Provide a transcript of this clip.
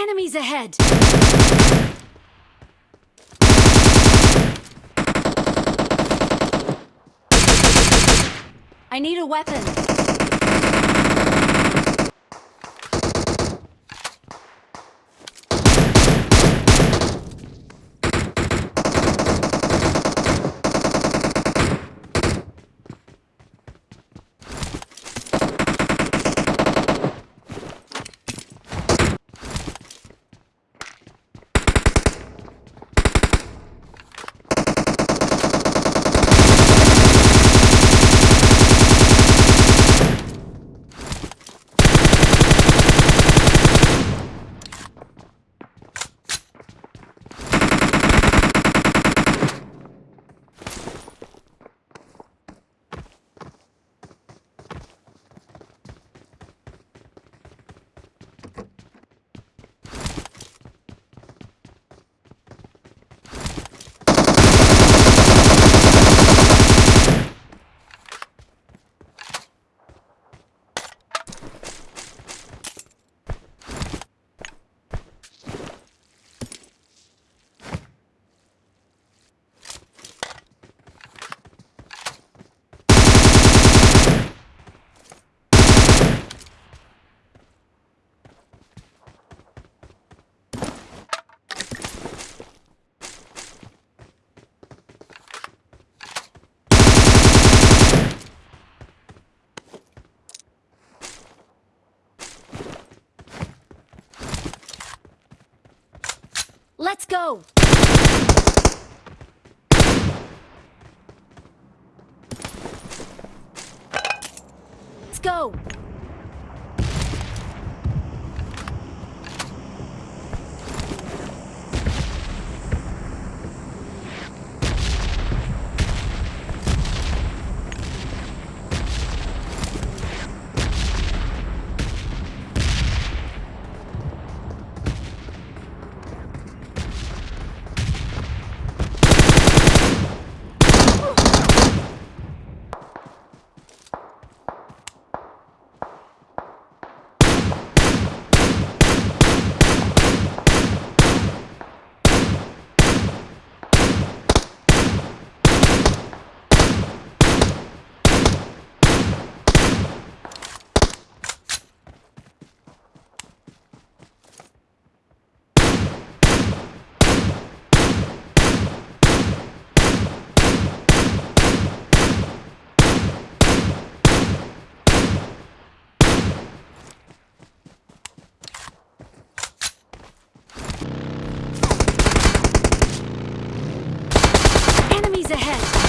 Enemies ahead! I need a weapon. Let's go! Let's go! Ahead!